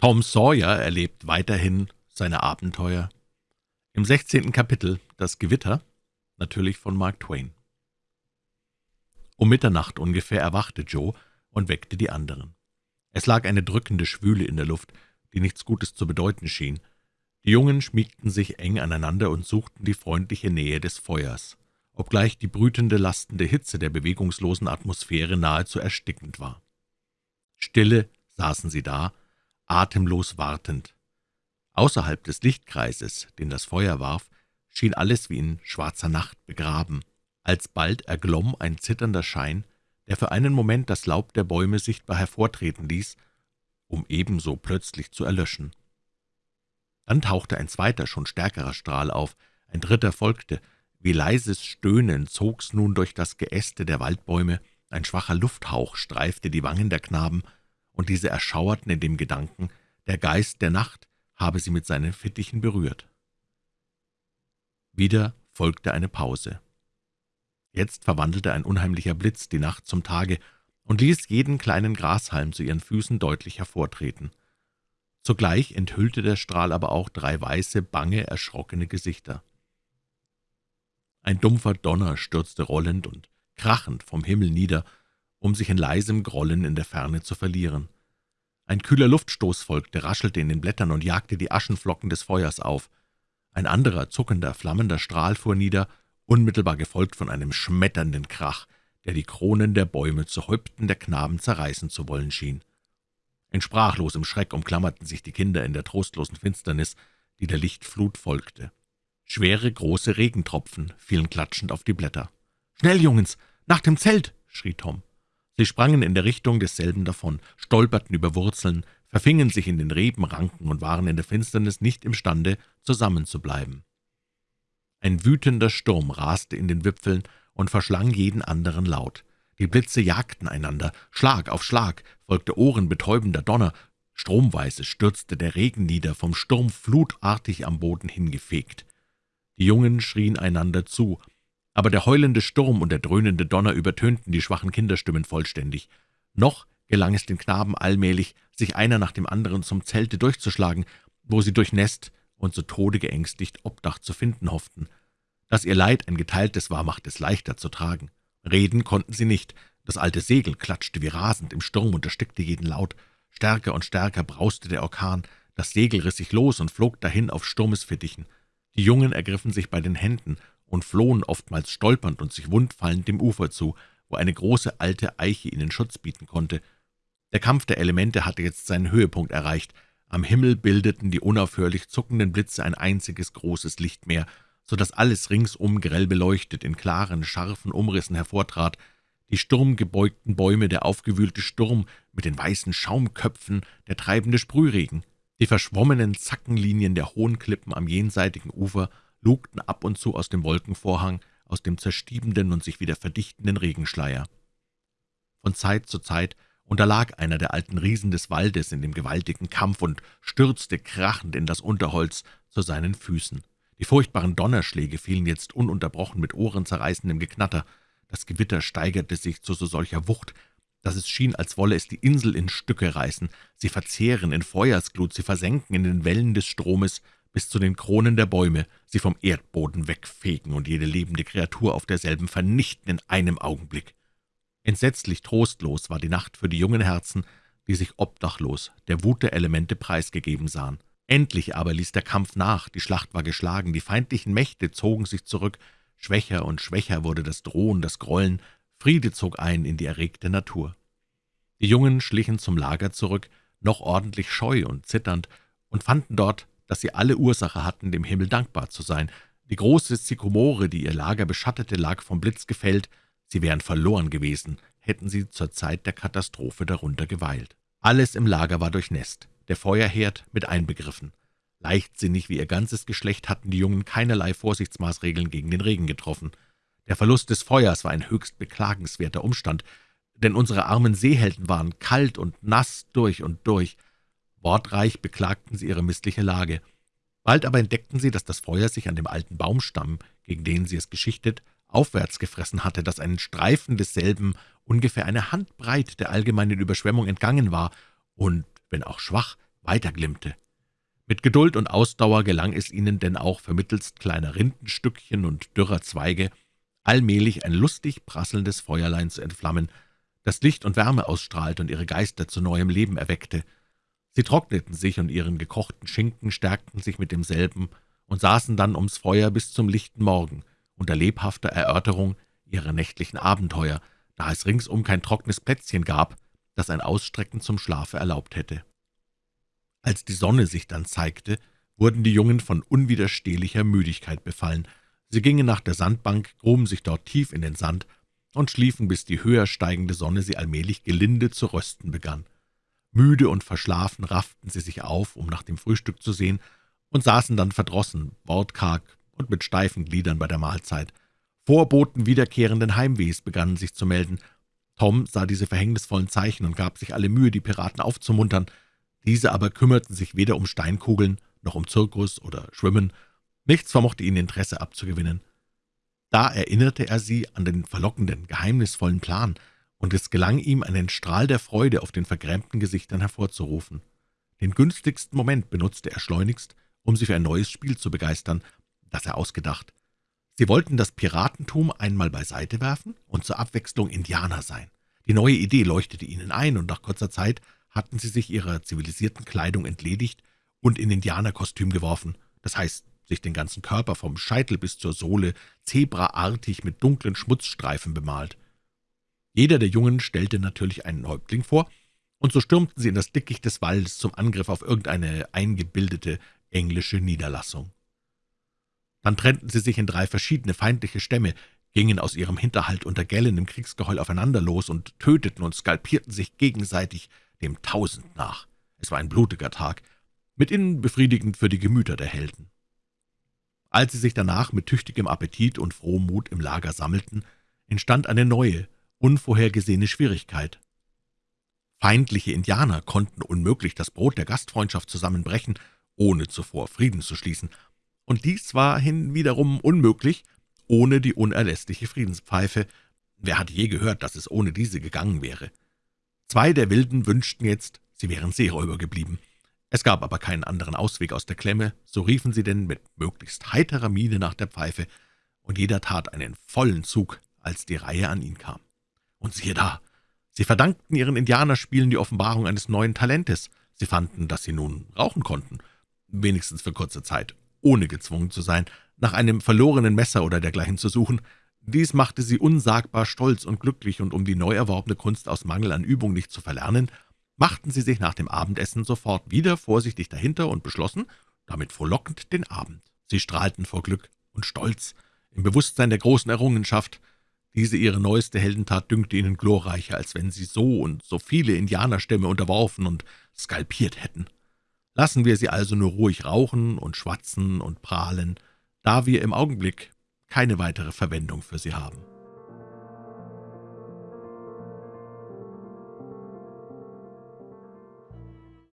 Tom Sawyer erlebt weiterhin seine Abenteuer. Im 16. Kapitel Das Gewitter, natürlich von Mark Twain. Um Mitternacht ungefähr erwachte Joe und weckte die anderen. Es lag eine drückende Schwüle in der Luft, die nichts Gutes zu bedeuten schien. Die Jungen schmiegten sich eng aneinander und suchten die freundliche Nähe des Feuers, obgleich die brütende, lastende Hitze der bewegungslosen Atmosphäre nahezu erstickend war. Stille saßen sie da, atemlos wartend. Außerhalb des Lichtkreises, den das Feuer warf, schien alles wie in schwarzer Nacht begraben. Alsbald erglomm ein zitternder Schein, der für einen Moment das Laub der Bäume sichtbar hervortreten ließ, um ebenso plötzlich zu erlöschen. Dann tauchte ein zweiter, schon stärkerer Strahl auf, ein dritter folgte. Wie leises Stöhnen zog's nun durch das Geäste der Waldbäume, ein schwacher Lufthauch streifte die Wangen der Knaben, und diese erschauerten in dem Gedanken, der Geist der Nacht habe sie mit seinen Fittichen berührt. Wieder folgte eine Pause. Jetzt verwandelte ein unheimlicher Blitz die Nacht zum Tage und ließ jeden kleinen Grashalm zu ihren Füßen deutlich hervortreten. Zugleich enthüllte der Strahl aber auch drei weiße, bange, erschrockene Gesichter. Ein dumpfer Donner stürzte rollend und krachend vom Himmel nieder, um sich in leisem Grollen in der Ferne zu verlieren. Ein kühler Luftstoß folgte, raschelte in den Blättern und jagte die Aschenflocken des Feuers auf. Ein anderer, zuckender, flammender Strahl fuhr nieder, unmittelbar gefolgt von einem schmetternden Krach, der die Kronen der Bäume zu Häupten der Knaben zerreißen zu wollen schien. In sprachlosem Schreck umklammerten sich die Kinder in der trostlosen Finsternis, die der Lichtflut folgte. Schwere, große Regentropfen fielen klatschend auf die Blätter. »Schnell, Jungens, nach dem Zelt!« schrie Tom. Sie sprangen in der Richtung desselben davon, stolperten über Wurzeln, verfingen sich in den Rebenranken und waren in der Finsternis nicht imstande, zusammenzubleiben. Ein wütender Sturm raste in den Wipfeln und verschlang jeden anderen Laut. Die Blitze jagten einander, Schlag auf Schlag folgte ohrenbetäubender Donner, stromweise stürzte der Regen nieder, vom Sturm flutartig am Boden hingefegt. Die Jungen schrien einander zu, aber der heulende Sturm und der dröhnende Donner übertönten die schwachen Kinderstimmen vollständig. Noch gelang es den Knaben allmählich, sich einer nach dem anderen zum Zelte durchzuschlagen, wo sie durchnässt und zu Tode geängstigt Obdach zu finden hofften. Dass ihr Leid ein geteiltes war, machte es leichter zu tragen. Reden konnten sie nicht, das alte Segel klatschte wie rasend im Sturm und erstickte jeden Laut. Stärker und stärker brauste der Orkan, das Segel riss sich los und flog dahin auf Sturmesfittichen. Die Jungen ergriffen sich bei den Händen und flohen oftmals stolpernd und sich wundfallend dem Ufer zu, wo eine große alte Eiche ihnen Schutz bieten konnte. Der Kampf der Elemente hatte jetzt seinen Höhepunkt erreicht. Am Himmel bildeten die unaufhörlich zuckenden Blitze ein einziges großes Lichtmeer, so dass alles ringsum grell beleuchtet in klaren, scharfen Umrissen hervortrat, die sturmgebeugten Bäume, der aufgewühlte Sturm mit den weißen Schaumköpfen, der treibende Sprühregen, die verschwommenen Zackenlinien der hohen Klippen am jenseitigen Ufer lugten ab und zu aus dem Wolkenvorhang, aus dem zerstiebenden und sich wieder verdichtenden Regenschleier. Von Zeit zu Zeit unterlag einer der alten Riesen des Waldes in dem gewaltigen Kampf und stürzte krachend in das Unterholz zu seinen Füßen. Die furchtbaren Donnerschläge fielen jetzt ununterbrochen mit ohrenzerreißendem Geknatter. Das Gewitter steigerte sich zu so solcher Wucht, dass es schien, als wolle es die Insel in Stücke reißen, sie verzehren in Feuersglut, sie versenken in den Wellen des Stromes, bis zu den Kronen der Bäume, sie vom Erdboden wegfegen und jede lebende Kreatur auf derselben vernichten in einem Augenblick. Entsetzlich trostlos war die Nacht für die jungen Herzen, die sich obdachlos der Wut der Elemente preisgegeben sahen. Endlich aber ließ der Kampf nach, die Schlacht war geschlagen, die feindlichen Mächte zogen sich zurück, schwächer und schwächer wurde das Drohen, das Grollen, Friede zog ein in die erregte Natur. Die Jungen schlichen zum Lager zurück, noch ordentlich scheu und zitternd, und fanden dort dass sie alle Ursache hatten, dem Himmel dankbar zu sein. Die große Sykomore, die ihr Lager beschattete, lag vom Blitz gefällt. Sie wären verloren gewesen, hätten sie zur Zeit der Katastrophe darunter geweilt. Alles im Lager war durchnässt, der Feuerherd mit einbegriffen. Leichtsinnig wie ihr ganzes Geschlecht hatten die Jungen keinerlei Vorsichtsmaßregeln gegen den Regen getroffen. Der Verlust des Feuers war ein höchst beklagenswerter Umstand, denn unsere armen Seehelden waren kalt und nass durch und durch. Wortreich beklagten sie ihre missliche Lage. Bald aber entdeckten sie, dass das Feuer sich an dem alten Baumstamm, gegen den sie es geschichtet, aufwärts gefressen hatte, dass ein Streifen desselben ungefähr eine Handbreit der allgemeinen Überschwemmung entgangen war und, wenn auch schwach, weiterglimmte. Mit Geduld und Ausdauer gelang es ihnen denn auch vermittelst kleiner Rindenstückchen und dürrer Zweige allmählich ein lustig prasselndes Feuerlein zu entflammen, das Licht und Wärme ausstrahlte und ihre Geister zu neuem Leben erweckte. Sie trockneten sich und ihren gekochten Schinken stärkten sich mit demselben und saßen dann ums Feuer bis zum lichten Morgen, unter lebhafter Erörterung ihrer nächtlichen Abenteuer, da es ringsum kein trockenes Plätzchen gab, das ein Ausstrecken zum Schlafe erlaubt hätte. Als die Sonne sich dann zeigte, wurden die Jungen von unwiderstehlicher Müdigkeit befallen. Sie gingen nach der Sandbank, gruben sich dort tief in den Sand und schliefen, bis die höher steigende Sonne sie allmählich gelinde zu rösten begann. Müde und verschlafen rafften sie sich auf, um nach dem Frühstück zu sehen, und saßen dann verdrossen, wortkarg und mit steifen Gliedern bei der Mahlzeit. Vorboten wiederkehrenden Heimwehs begannen sich zu melden. Tom sah diese verhängnisvollen Zeichen und gab sich alle Mühe, die Piraten aufzumuntern. Diese aber kümmerten sich weder um Steinkugeln noch um Zirkus oder Schwimmen. Nichts vermochte ihnen Interesse abzugewinnen. Da erinnerte er sie an den verlockenden, geheimnisvollen Plan, und es gelang ihm, einen Strahl der Freude auf den vergrämten Gesichtern hervorzurufen. Den günstigsten Moment benutzte er schleunigst, um sie für ein neues Spiel zu begeistern, das er ausgedacht. Sie wollten das Piratentum einmal beiseite werfen und zur Abwechslung Indianer sein. Die neue Idee leuchtete ihnen ein, und nach kurzer Zeit hatten sie sich ihrer zivilisierten Kleidung entledigt und in Indianerkostüm geworfen, das heißt, sich den ganzen Körper vom Scheitel bis zur Sohle zebraartig mit dunklen Schmutzstreifen bemalt. Jeder der Jungen stellte natürlich einen Häuptling vor, und so stürmten sie in das Dickicht des Waldes zum Angriff auf irgendeine eingebildete englische Niederlassung. Dann trennten sie sich in drei verschiedene feindliche Stämme, gingen aus ihrem Hinterhalt unter gellendem Kriegsgeheul aufeinander los und töteten und skalpierten sich gegenseitig dem Tausend nach. Es war ein blutiger Tag, mithin befriedigend für die Gemüter der Helden. Als sie sich danach mit tüchtigem Appetit und frohem Mut im Lager sammelten, entstand eine neue, unvorhergesehene Schwierigkeit. Feindliche Indianer konnten unmöglich das Brot der Gastfreundschaft zusammenbrechen, ohne zuvor Frieden zu schließen, und dies war hinwiederum unmöglich, ohne die unerlässliche Friedenspfeife. Wer hat je gehört, dass es ohne diese gegangen wäre? Zwei der Wilden wünschten jetzt, sie wären Seeräuber geblieben. Es gab aber keinen anderen Ausweg aus der Klemme, so riefen sie denn mit möglichst heiterer Miene nach der Pfeife, und jeder tat einen vollen Zug, als die Reihe an ihn kam. Und siehe da, sie verdankten ihren Indianerspielen die Offenbarung eines neuen Talentes. Sie fanden, dass sie nun rauchen konnten, wenigstens für kurze Zeit, ohne gezwungen zu sein, nach einem verlorenen Messer oder dergleichen zu suchen. Dies machte sie unsagbar stolz und glücklich, und um die neu erworbene Kunst aus Mangel an Übung nicht zu verlernen, machten sie sich nach dem Abendessen sofort wieder vorsichtig dahinter und beschlossen, damit frohlockend den Abend. Sie strahlten vor Glück und Stolz im Bewusstsein der großen Errungenschaft, diese ihre neueste Heldentat dünkte ihnen glorreicher, als wenn sie so und so viele Indianerstämme unterworfen und skalpiert hätten. Lassen wir sie also nur ruhig rauchen und schwatzen und prahlen, da wir im Augenblick keine weitere Verwendung für sie haben.